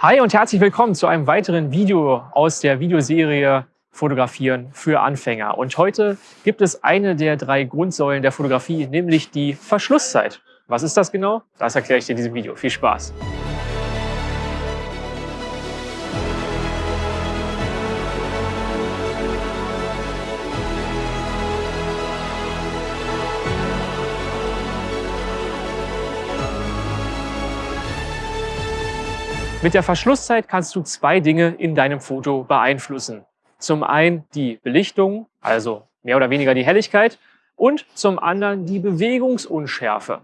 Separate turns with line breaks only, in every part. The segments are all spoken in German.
Hi und herzlich willkommen zu einem weiteren Video aus der Videoserie Fotografieren für Anfänger. Und heute gibt es eine der drei Grundsäulen der Fotografie, nämlich die Verschlusszeit. Was ist das genau? Das erkläre ich dir in diesem Video. Viel Spaß! Mit der Verschlusszeit kannst du zwei Dinge in deinem Foto beeinflussen. Zum einen die Belichtung, also mehr oder weniger die Helligkeit, und zum anderen die Bewegungsunschärfe.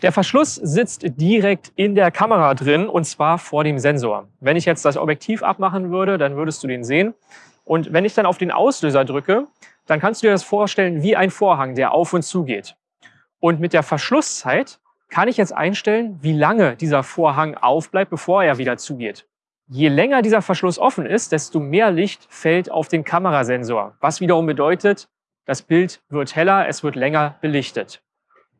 Der Verschluss sitzt direkt in der Kamera drin und zwar vor dem Sensor. Wenn ich jetzt das Objektiv abmachen würde, dann würdest du den sehen. Und wenn ich dann auf den Auslöser drücke, dann kannst du dir das vorstellen wie ein Vorhang, der auf und zu geht. Und mit der Verschlusszeit kann ich jetzt einstellen, wie lange dieser Vorhang aufbleibt, bevor er wieder zugeht. Je länger dieser Verschluss offen ist, desto mehr Licht fällt auf den Kamerasensor, was wiederum bedeutet, das Bild wird heller, es wird länger belichtet.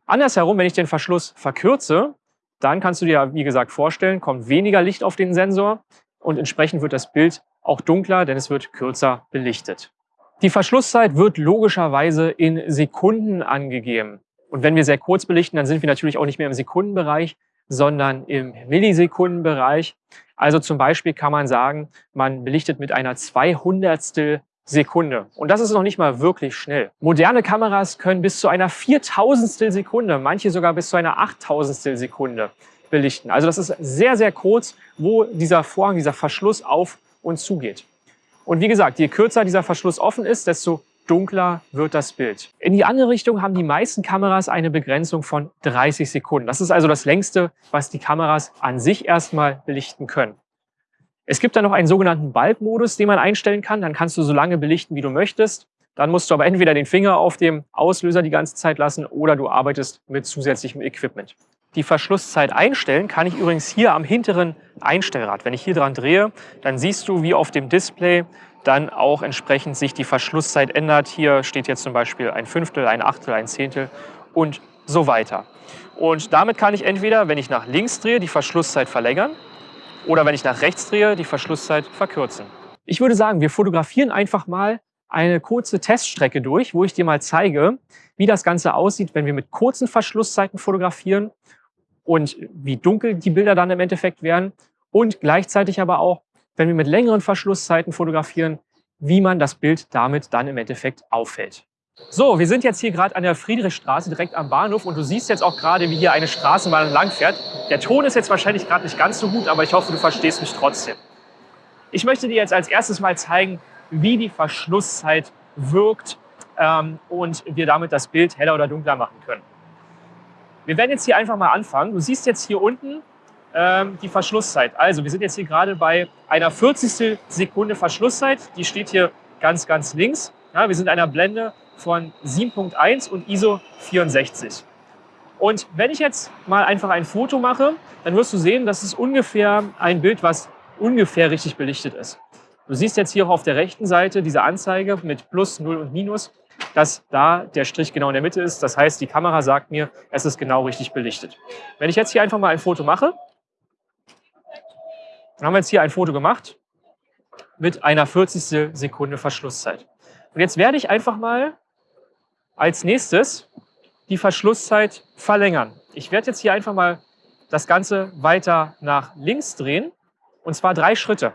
Andersherum, wenn ich den Verschluss verkürze, dann kannst du dir, wie gesagt, vorstellen, kommt weniger Licht auf den Sensor und entsprechend wird das Bild auch dunkler, denn es wird kürzer belichtet. Die Verschlusszeit wird logischerweise in Sekunden angegeben. Und wenn wir sehr kurz belichten, dann sind wir natürlich auch nicht mehr im Sekundenbereich, sondern im Millisekundenbereich. Also zum Beispiel kann man sagen, man belichtet mit einer 200 Sekunde. Und das ist noch nicht mal wirklich schnell. Moderne Kameras können bis zu einer 4000 Sekunde, manche sogar bis zu einer 8000 Sekunde belichten. Also das ist sehr, sehr kurz, wo dieser Vorhang, dieser Verschluss auf und zugeht. Und wie gesagt, je kürzer dieser Verschluss offen ist, desto dunkler wird das Bild. In die andere Richtung haben die meisten Kameras eine Begrenzung von 30 Sekunden. Das ist also das längste, was die Kameras an sich erstmal belichten können. Es gibt dann noch einen sogenannten Bulb-Modus, den man einstellen kann. Dann kannst du so lange belichten, wie du möchtest. Dann musst du aber entweder den Finger auf dem Auslöser die ganze Zeit lassen oder du arbeitest mit zusätzlichem Equipment. Die Verschlusszeit einstellen kann ich übrigens hier am hinteren Einstellrad. Wenn ich hier dran drehe, dann siehst du, wie auf dem Display dann auch entsprechend sich die Verschlusszeit ändert. Hier steht jetzt zum Beispiel ein Fünftel, ein Achtel, ein Zehntel und so weiter. Und damit kann ich entweder, wenn ich nach links drehe, die Verschlusszeit verlängern oder wenn ich nach rechts drehe, die Verschlusszeit verkürzen. Ich würde sagen, wir fotografieren einfach mal eine kurze Teststrecke durch, wo ich dir mal zeige, wie das Ganze aussieht, wenn wir mit kurzen Verschlusszeiten fotografieren und wie dunkel die Bilder dann im Endeffekt werden und gleichzeitig aber auch, wenn wir mit längeren Verschlusszeiten fotografieren, wie man das Bild damit dann im Endeffekt auffällt. So, wir sind jetzt hier gerade an der Friedrichstraße, direkt am Bahnhof und du siehst jetzt auch gerade, wie hier eine Straßenbahn langfährt. Der Ton ist jetzt wahrscheinlich gerade nicht ganz so gut, aber ich hoffe, du verstehst mich trotzdem. Ich möchte dir jetzt als erstes mal zeigen, wie die Verschlusszeit wirkt ähm, und wir damit das Bild heller oder dunkler machen können. Wir werden jetzt hier einfach mal anfangen. Du siehst jetzt hier unten ähm, die Verschlusszeit. Also wir sind jetzt hier gerade bei einer 40. Sekunde Verschlusszeit. Die steht hier ganz, ganz links. Ja, wir sind einer Blende von 7.1 und ISO 64. Und wenn ich jetzt mal einfach ein Foto mache, dann wirst du sehen, das ist ungefähr ein Bild, was ungefähr richtig belichtet ist. Du siehst jetzt hier auch auf der rechten Seite diese Anzeige mit Plus, Null und Minus, dass da der Strich genau in der Mitte ist. Das heißt, die Kamera sagt mir, es ist genau richtig belichtet. Wenn ich jetzt hier einfach mal ein Foto mache, dann haben wir jetzt hier ein Foto gemacht mit einer 40. Sekunde Verschlusszeit. Und jetzt werde ich einfach mal als nächstes die Verschlusszeit verlängern. Ich werde jetzt hier einfach mal das Ganze weiter nach links drehen und zwar drei Schritte.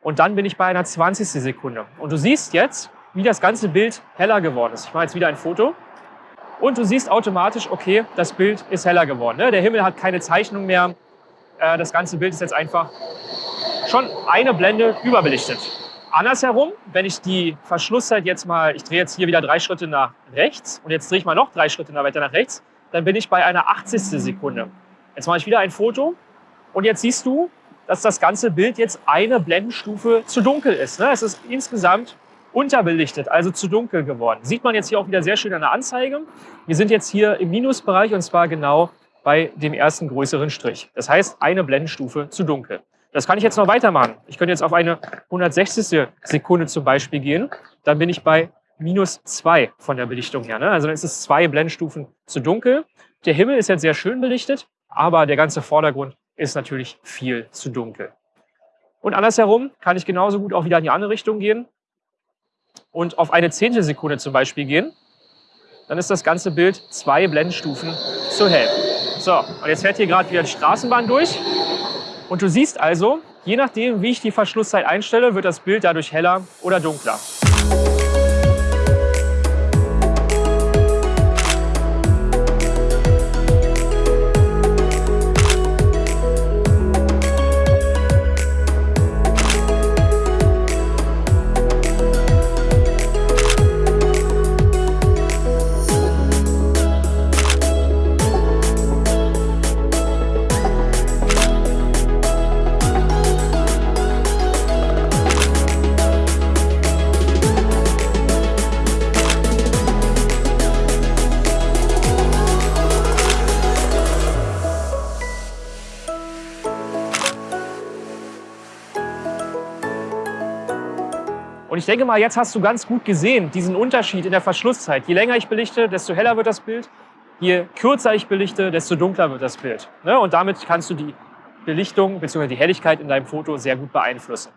Und dann bin ich bei einer 20. Sekunde. Und du siehst jetzt, wie das ganze Bild heller geworden ist. Ich mache jetzt wieder ein Foto. Und du siehst automatisch, okay, das Bild ist heller geworden. Ne? Der Himmel hat keine Zeichnung mehr. Äh, das ganze Bild ist jetzt einfach schon eine Blende überbelichtet. Andersherum, wenn ich die Verschlusszeit jetzt mal, ich drehe jetzt hier wieder drei Schritte nach rechts und jetzt drehe ich mal noch drei Schritte weiter nach rechts, dann bin ich bei einer 80. Sekunde. Jetzt mache ich wieder ein Foto und jetzt siehst du, dass das ganze Bild jetzt eine Blendenstufe zu dunkel ist. Ne? Es ist insgesamt unterbelichtet, also zu dunkel geworden. Sieht man jetzt hier auch wieder sehr schön an der Anzeige. Wir sind jetzt hier im Minusbereich und zwar genau bei dem ersten größeren Strich. Das heißt, eine Blendenstufe zu dunkel. Das kann ich jetzt noch weitermachen. Ich könnte jetzt auf eine 160. Sekunde zum Beispiel gehen. Dann bin ich bei minus zwei von der Belichtung her. Ne? Also dann ist es zwei Blendstufen zu dunkel. Der Himmel ist jetzt sehr schön belichtet, aber der ganze Vordergrund ist natürlich viel zu dunkel. Und andersherum kann ich genauso gut auch wieder in die andere Richtung gehen und auf eine Zehntelsekunde zum Beispiel gehen. Dann ist das ganze Bild zwei Blendenstufen zu hell. So, und jetzt fährt hier gerade wieder die Straßenbahn durch. Und du siehst also, je nachdem, wie ich die Verschlusszeit einstelle, wird das Bild dadurch heller oder dunkler. Ich denke mal, jetzt hast du ganz gut gesehen, diesen Unterschied in der Verschlusszeit. Je länger ich belichte, desto heller wird das Bild. Je kürzer ich belichte, desto dunkler wird das Bild. Ne? Und damit kannst du die Belichtung bzw. die Helligkeit in deinem Foto sehr gut beeinflussen.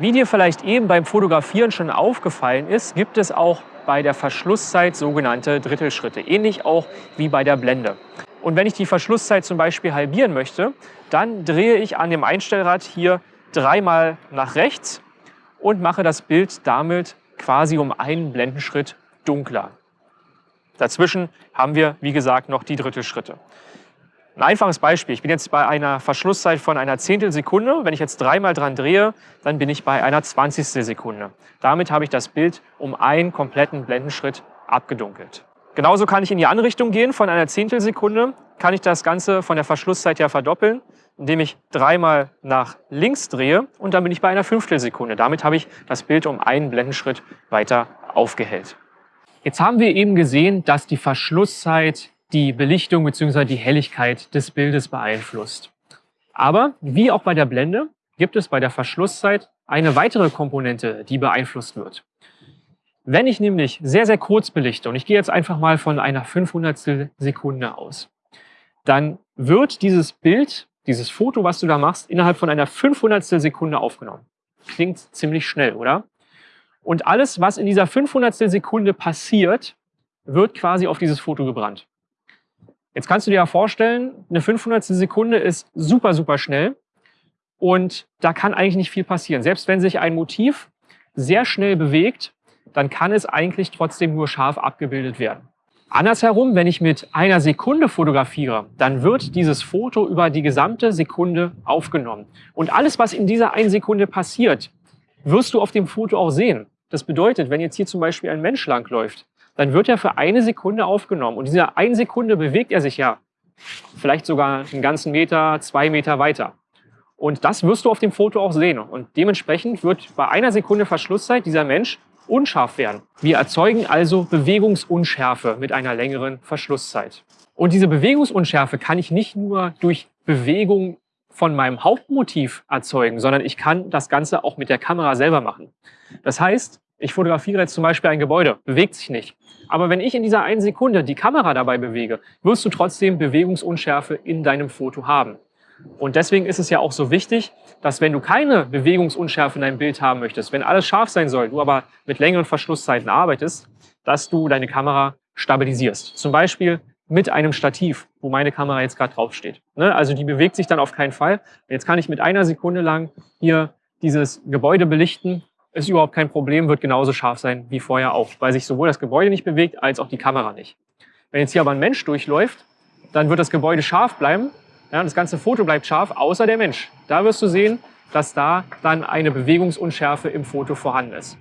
Wie dir vielleicht eben beim Fotografieren schon aufgefallen ist, gibt es auch bei der Verschlusszeit sogenannte Drittelschritte, ähnlich auch wie bei der Blende. Und wenn ich die Verschlusszeit zum Beispiel halbieren möchte, dann drehe ich an dem Einstellrad hier dreimal nach rechts und mache das Bild damit quasi um einen Blendenschritt dunkler. Dazwischen haben wir, wie gesagt, noch die Drittelschritte. Ein einfaches Beispiel. Ich bin jetzt bei einer Verschlusszeit von einer Zehntelsekunde. Wenn ich jetzt dreimal dran drehe, dann bin ich bei einer Zwanzigstel Sekunde. Damit habe ich das Bild um einen kompletten Blendenschritt abgedunkelt. Genauso kann ich in die andere Richtung gehen. Von einer Zehntelsekunde kann ich das Ganze von der Verschlusszeit ja verdoppeln indem ich dreimal nach links drehe und dann bin ich bei einer Fünftelsekunde. Damit habe ich das Bild um einen Blendenschritt weiter aufgehellt. Jetzt haben wir eben gesehen, dass die Verschlusszeit die Belichtung bzw. die Helligkeit des Bildes beeinflusst. Aber wie auch bei der Blende gibt es bei der Verschlusszeit eine weitere Komponente, die beeinflusst wird. Wenn ich nämlich sehr, sehr kurz belichte, und ich gehe jetzt einfach mal von einer 500 Sekunde aus, dann wird dieses Bild dieses Foto, was du da machst, innerhalb von einer 500 Sekunde aufgenommen. Klingt ziemlich schnell, oder? Und alles, was in dieser 500 Sekunde passiert, wird quasi auf dieses Foto gebrannt. Jetzt kannst du dir ja vorstellen, eine 500 Sekunde ist super, super schnell und da kann eigentlich nicht viel passieren. Selbst wenn sich ein Motiv sehr schnell bewegt, dann kann es eigentlich trotzdem nur scharf abgebildet werden. Andersherum, wenn ich mit einer Sekunde fotografiere, dann wird dieses Foto über die gesamte Sekunde aufgenommen. Und alles, was in dieser einen Sekunde passiert, wirst du auf dem Foto auch sehen. Das bedeutet, wenn jetzt hier zum Beispiel ein Mensch langläuft, dann wird er für eine Sekunde aufgenommen. Und in dieser einen Sekunde bewegt er sich ja vielleicht sogar einen ganzen Meter, zwei Meter weiter. Und das wirst du auf dem Foto auch sehen. Und dementsprechend wird bei einer Sekunde Verschlusszeit dieser Mensch unscharf werden. Wir erzeugen also Bewegungsunschärfe mit einer längeren Verschlusszeit. Und diese Bewegungsunschärfe kann ich nicht nur durch Bewegung von meinem Hauptmotiv erzeugen, sondern ich kann das Ganze auch mit der Kamera selber machen. Das heißt, ich fotografiere jetzt zum Beispiel ein Gebäude, bewegt sich nicht. Aber wenn ich in dieser einen Sekunde die Kamera dabei bewege, wirst du trotzdem Bewegungsunschärfe in deinem Foto haben. Und deswegen ist es ja auch so wichtig, dass wenn du keine Bewegungsunschärfe in deinem Bild haben möchtest, wenn alles scharf sein soll, du aber mit längeren Verschlusszeiten arbeitest, dass du deine Kamera stabilisierst. Zum Beispiel mit einem Stativ, wo meine Kamera jetzt gerade draufsteht. Ne? Also die bewegt sich dann auf keinen Fall. Jetzt kann ich mit einer Sekunde lang hier dieses Gebäude belichten. Ist überhaupt kein Problem, wird genauso scharf sein wie vorher auch, weil sich sowohl das Gebäude nicht bewegt, als auch die Kamera nicht. Wenn jetzt hier aber ein Mensch durchläuft, dann wird das Gebäude scharf bleiben, ja, das ganze Foto bleibt scharf, außer der Mensch. Da wirst du sehen, dass da dann eine Bewegungsunschärfe im Foto vorhanden ist.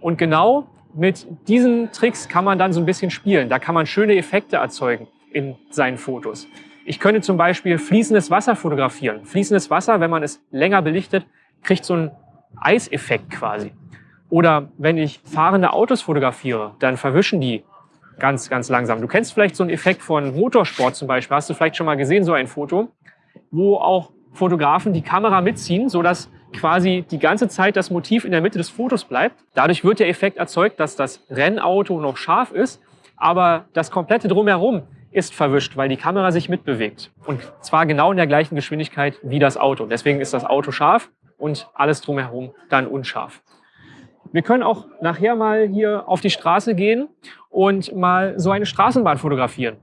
Und genau mit diesen Tricks kann man dann so ein bisschen spielen. Da kann man schöne Effekte erzeugen in seinen Fotos. Ich könnte zum Beispiel fließendes Wasser fotografieren. Fließendes Wasser, wenn man es länger belichtet, kriegt so einen Eiseffekt quasi. Oder wenn ich fahrende Autos fotografiere, dann verwischen die ganz, ganz langsam. Du kennst vielleicht so einen Effekt von Motorsport zum Beispiel. Hast du vielleicht schon mal gesehen, so ein Foto, wo auch Fotografen die Kamera mitziehen, sodass quasi die ganze Zeit das Motiv in der Mitte des Fotos bleibt. Dadurch wird der Effekt erzeugt, dass das Rennauto noch scharf ist, aber das komplette Drumherum ist verwischt, weil die Kamera sich mitbewegt. Und zwar genau in der gleichen Geschwindigkeit wie das Auto. Deswegen ist das Auto scharf und alles drumherum dann unscharf. Wir können auch nachher mal hier auf die Straße gehen und mal so eine Straßenbahn fotografieren.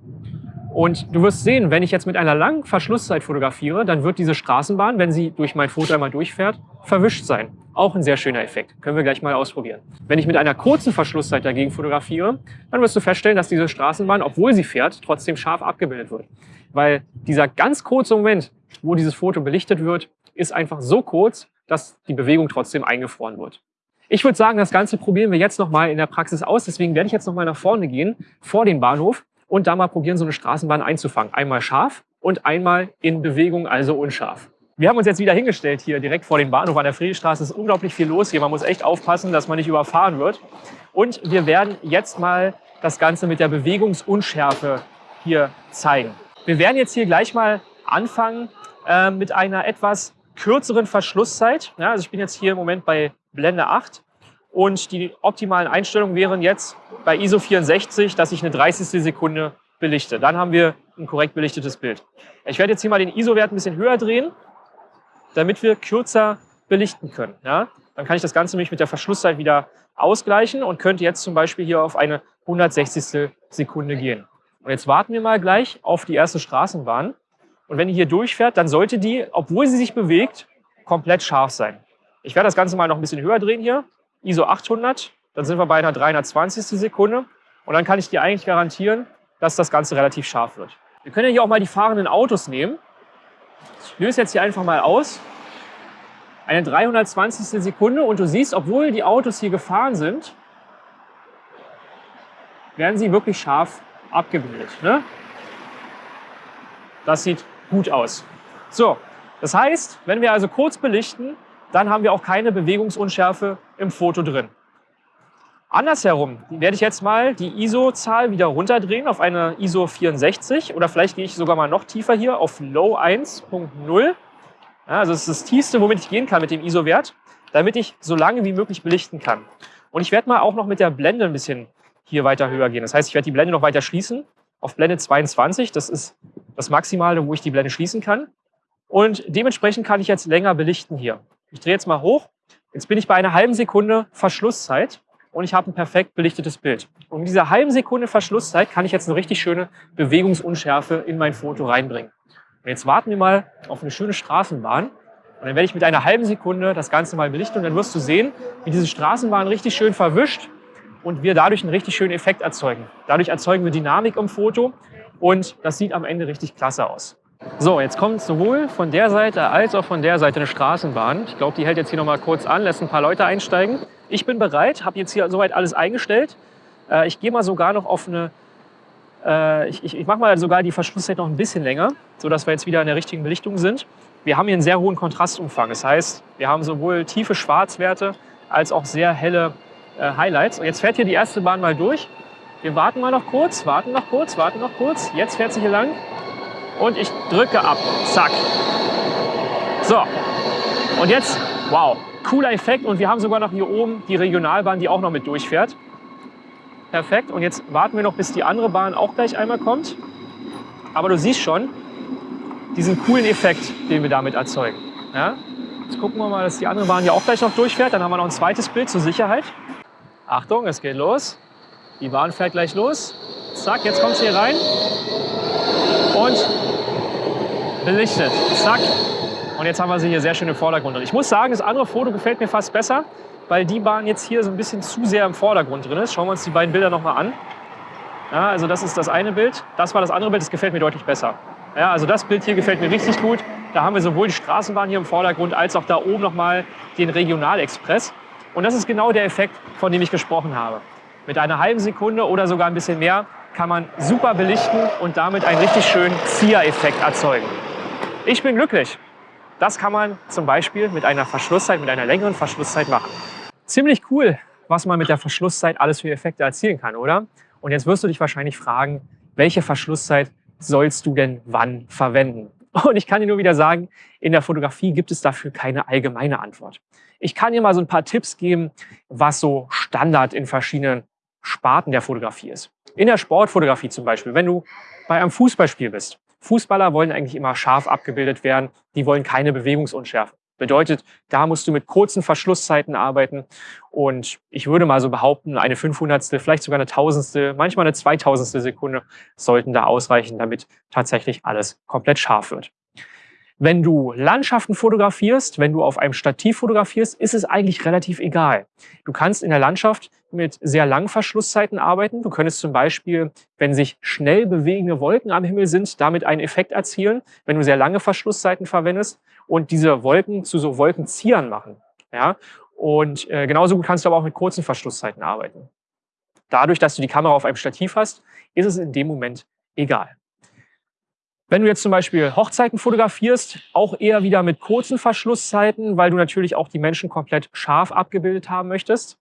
Und du wirst sehen, wenn ich jetzt mit einer langen Verschlusszeit fotografiere, dann wird diese Straßenbahn, wenn sie durch mein Foto einmal durchfährt, verwischt sein. Auch ein sehr schöner Effekt. Können wir gleich mal ausprobieren. Wenn ich mit einer kurzen Verschlusszeit dagegen fotografiere, dann wirst du feststellen, dass diese Straßenbahn, obwohl sie fährt, trotzdem scharf abgebildet wird. Weil dieser ganz kurze Moment, wo dieses Foto belichtet wird, ist einfach so kurz, dass die Bewegung trotzdem eingefroren wird. Ich würde sagen, das Ganze probieren wir jetzt nochmal in der Praxis aus. Deswegen werde ich jetzt nochmal nach vorne gehen, vor den Bahnhof und da mal probieren, so eine Straßenbahn einzufangen. Einmal scharf und einmal in Bewegung, also unscharf. Wir haben uns jetzt wieder hingestellt hier direkt vor dem Bahnhof an der Friedrichstraße. Es ist unglaublich viel los hier. Man muss echt aufpassen, dass man nicht überfahren wird. Und wir werden jetzt mal das Ganze mit der Bewegungsunschärfe hier zeigen. Wir werden jetzt hier gleich mal anfangen äh, mit einer etwas kürzeren Verschlusszeit. Ja, also ich bin jetzt hier im Moment bei Blende 8 und die optimalen Einstellungen wären jetzt bei ISO 64, dass ich eine 30. Sekunde belichte. Dann haben wir ein korrekt belichtetes Bild. Ich werde jetzt hier mal den ISO-Wert ein bisschen höher drehen, damit wir kürzer belichten können. Ja? Dann kann ich das Ganze nämlich mit der Verschlusszeit wieder ausgleichen und könnte jetzt zum Beispiel hier auf eine 160. Sekunde gehen. Und jetzt warten wir mal gleich auf die erste Straßenbahn. Und wenn die hier durchfährt, dann sollte die, obwohl sie sich bewegt, komplett scharf sein. Ich werde das Ganze mal noch ein bisschen höher drehen hier. ISO 800, dann sind wir bei einer 320. Sekunde. Und dann kann ich dir eigentlich garantieren, dass das Ganze relativ scharf wird. Wir können ja hier auch mal die fahrenden Autos nehmen. Ich löse jetzt hier einfach mal aus. Eine 320. Sekunde und du siehst, obwohl die Autos hier gefahren sind, werden sie wirklich scharf abgebildet. Ne? Das sieht gut aus. So, das heißt, wenn wir also kurz belichten, dann haben wir auch keine Bewegungsunschärfe im Foto drin. Andersherum werde ich jetzt mal die ISO-Zahl wieder runterdrehen auf eine ISO 64 oder vielleicht gehe ich sogar mal noch tiefer hier auf Low 1.0. Ja, also das ist das tiefste, womit ich gehen kann mit dem ISO-Wert, damit ich so lange wie möglich belichten kann. Und ich werde mal auch noch mit der Blende ein bisschen hier weiter höher gehen. Das heißt, ich werde die Blende noch weiter schließen auf Blende 22. Das ist das Maximale, wo ich die Blende schließen kann. Und dementsprechend kann ich jetzt länger belichten hier. Ich drehe jetzt mal hoch. Jetzt bin ich bei einer halben Sekunde Verschlusszeit und ich habe ein perfekt belichtetes Bild. Und in dieser halben Sekunde Verschlusszeit kann ich jetzt eine richtig schöne Bewegungsunschärfe in mein Foto reinbringen. Und jetzt warten wir mal auf eine schöne Straßenbahn. Und dann werde ich mit einer halben Sekunde das Ganze mal belichten und dann wirst du sehen, wie diese Straßenbahn richtig schön verwischt und wir dadurch einen richtig schönen Effekt erzeugen. Dadurch erzeugen wir Dynamik im Foto und das sieht am Ende richtig klasse aus. So, jetzt kommt sowohl von der Seite als auch von der Seite eine Straßenbahn. Ich glaube, die hält jetzt hier noch mal kurz an, lässt ein paar Leute einsteigen. Ich bin bereit, habe jetzt hier soweit alles eingestellt. Äh, ich gehe mal sogar noch auf eine, äh, ich, ich, ich mache mal sogar die Verschlusszeit noch ein bisschen länger, sodass wir jetzt wieder in der richtigen Belichtung sind. Wir haben hier einen sehr hohen Kontrastumfang. Das heißt, wir haben sowohl tiefe Schwarzwerte als auch sehr helle äh, Highlights. Und jetzt fährt hier die erste Bahn mal durch. Wir warten mal noch kurz, warten noch kurz, warten noch kurz. Jetzt fährt sie hier lang. Und ich drücke ab. Zack. So. Und jetzt, wow, cooler Effekt. Und wir haben sogar noch hier oben die Regionalbahn, die auch noch mit durchfährt. Perfekt. Und jetzt warten wir noch, bis die andere Bahn auch gleich einmal kommt. Aber du siehst schon diesen coolen Effekt, den wir damit erzeugen. Ja? Jetzt gucken wir mal, dass die andere Bahn hier auch gleich noch durchfährt. Dann haben wir noch ein zweites Bild zur Sicherheit. Achtung, es geht los. Die Bahn fährt gleich los. Zack, jetzt kommt sie hier rein. Und belichtet. Zack. Und jetzt haben wir sie hier sehr schön im Vordergrund drin. Ich muss sagen, das andere Foto gefällt mir fast besser, weil die Bahn jetzt hier so ein bisschen zu sehr im Vordergrund drin ist. Schauen wir uns die beiden Bilder nochmal an. Ja, also das ist das eine Bild. Das war das andere Bild. Das gefällt mir deutlich besser. Ja, also das Bild hier gefällt mir richtig gut. Da haben wir sowohl die Straßenbahn hier im Vordergrund als auch da oben nochmal den Regionalexpress. Und das ist genau der Effekt, von dem ich gesprochen habe. Mit einer halben Sekunde oder sogar ein bisschen mehr kann man super belichten und damit einen richtig schönen Zieher-Effekt erzeugen. Ich bin glücklich. Das kann man zum Beispiel mit einer Verschlusszeit, mit einer längeren Verschlusszeit machen. Ziemlich cool, was man mit der Verschlusszeit alles für Effekte erzielen kann, oder? Und jetzt wirst du dich wahrscheinlich fragen, welche Verschlusszeit sollst du denn wann verwenden? Und ich kann dir nur wieder sagen, in der Fotografie gibt es dafür keine allgemeine Antwort. Ich kann dir mal so ein paar Tipps geben, was so Standard in verschiedenen Sparten der Fotografie ist. In der Sportfotografie zum Beispiel, wenn du bei einem Fußballspiel bist. Fußballer wollen eigentlich immer scharf abgebildet werden, die wollen keine Bewegungsunschärfe. Bedeutet, da musst du mit kurzen Verschlusszeiten arbeiten. Und ich würde mal so behaupten, eine 500. vielleicht sogar eine Tausendstel, manchmal eine 2000. Sekunde sollten da ausreichen, damit tatsächlich alles komplett scharf wird. Wenn du Landschaften fotografierst, wenn du auf einem Stativ fotografierst, ist es eigentlich relativ egal. Du kannst in der Landschaft mit sehr langen Verschlusszeiten arbeiten. Du könntest zum Beispiel, wenn sich schnell bewegende Wolken am Himmel sind, damit einen Effekt erzielen, wenn du sehr lange Verschlusszeiten verwendest und diese Wolken zu so Wolkenziehern machen. Ja? Und äh, genauso gut kannst du aber auch mit kurzen Verschlusszeiten arbeiten. Dadurch, dass du die Kamera auf einem Stativ hast, ist es in dem Moment egal. Wenn du jetzt zum Beispiel Hochzeiten fotografierst, auch eher wieder mit kurzen Verschlusszeiten, weil du natürlich auch die Menschen komplett scharf abgebildet haben möchtest.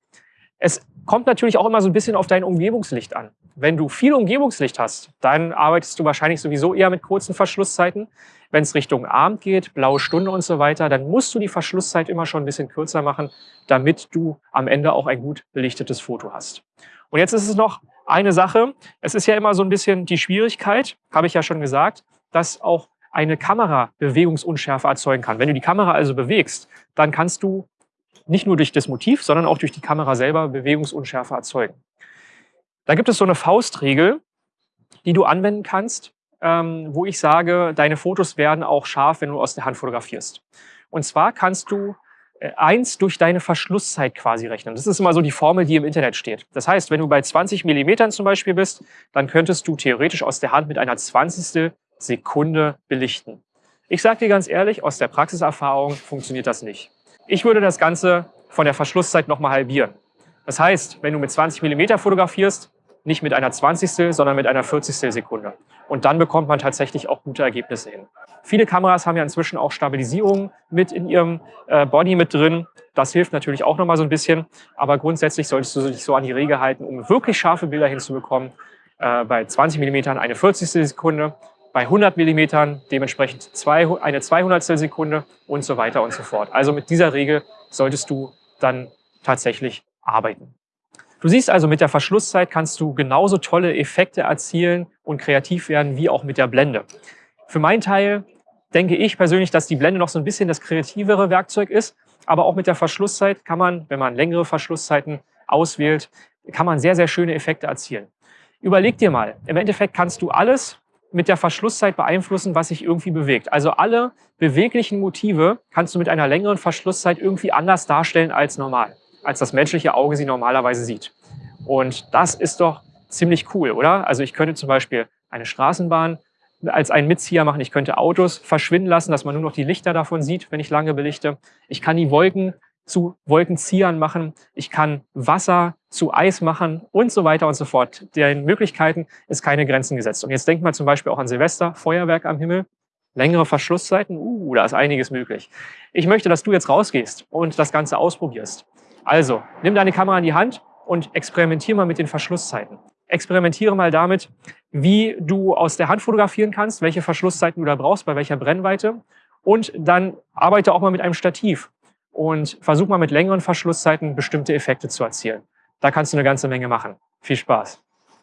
Es kommt natürlich auch immer so ein bisschen auf dein Umgebungslicht an. Wenn du viel Umgebungslicht hast, dann arbeitest du wahrscheinlich sowieso eher mit kurzen Verschlusszeiten. Wenn es Richtung Abend geht, blaue Stunde und so weiter, dann musst du die Verschlusszeit immer schon ein bisschen kürzer machen, damit du am Ende auch ein gut belichtetes Foto hast. Und jetzt ist es noch eine Sache. Es ist ja immer so ein bisschen die Schwierigkeit, habe ich ja schon gesagt, dass auch eine Kamera Bewegungsunschärfe erzeugen kann. Wenn du die Kamera also bewegst, dann kannst du nicht nur durch das Motiv, sondern auch durch die Kamera selber Bewegungsunschärfe erzeugen. Da gibt es so eine Faustregel, die du anwenden kannst, ähm, wo ich sage, deine Fotos werden auch scharf, wenn du aus der Hand fotografierst. Und zwar kannst du äh, eins durch deine Verschlusszeit quasi rechnen. Das ist immer so die Formel, die im Internet steht. Das heißt, wenn du bei 20 Millimetern zum Beispiel bist, dann könntest du theoretisch aus der Hand mit einer 20. Sekunde belichten. Ich sage dir ganz ehrlich, aus der Praxiserfahrung funktioniert das nicht. Ich würde das Ganze von der Verschlusszeit nochmal halbieren. Das heißt, wenn du mit 20 mm fotografierst, nicht mit einer 20. sondern mit einer 40. Sekunde. Und dann bekommt man tatsächlich auch gute Ergebnisse hin. Viele Kameras haben ja inzwischen auch Stabilisierung mit in ihrem äh, Body mit drin. Das hilft natürlich auch nochmal so ein bisschen. Aber grundsätzlich solltest du dich so an die Regel halten, um wirklich scharfe Bilder hinzubekommen. Äh, bei 20 mm eine 40. Sekunde, bei 100 mm dementsprechend zwei, eine 200 Sekunde und so weiter und so fort. Also mit dieser Regel solltest du dann tatsächlich arbeiten. Du siehst also, mit der Verschlusszeit kannst du genauso tolle Effekte erzielen und kreativ werden wie auch mit der Blende. Für meinen Teil denke ich persönlich, dass die Blende noch so ein bisschen das kreativere Werkzeug ist. Aber auch mit der Verschlusszeit kann man, wenn man längere Verschlusszeiten auswählt, kann man sehr, sehr schöne Effekte erzielen. Überleg dir mal, im Endeffekt kannst du alles mit der Verschlusszeit beeinflussen, was sich irgendwie bewegt. Also alle beweglichen Motive kannst du mit einer längeren Verschlusszeit irgendwie anders darstellen als normal, als das menschliche Auge sie normalerweise sieht. Und das ist doch ziemlich cool, oder? Also ich könnte zum Beispiel eine Straßenbahn als einen Mitzieher machen. Ich könnte Autos verschwinden lassen, dass man nur noch die Lichter davon sieht, wenn ich lange belichte. Ich kann die Wolken zu Wolkenziehern machen. Ich kann Wasser zu Eis machen und so weiter und so fort. Den Möglichkeiten ist keine Grenzen gesetzt. Und jetzt denkt mal zum Beispiel auch an Silvester, Feuerwerk am Himmel, längere Verschlusszeiten, uh, da ist einiges möglich. Ich möchte, dass du jetzt rausgehst und das Ganze ausprobierst. Also, nimm deine Kamera in die Hand und experimentier mal mit den Verschlusszeiten. Experimentiere mal damit, wie du aus der Hand fotografieren kannst, welche Verschlusszeiten du da brauchst, bei welcher Brennweite. Und dann arbeite auch mal mit einem Stativ und versuch mal mit längeren Verschlusszeiten bestimmte Effekte zu erzielen. Da kannst du eine ganze Menge machen. Viel Spaß!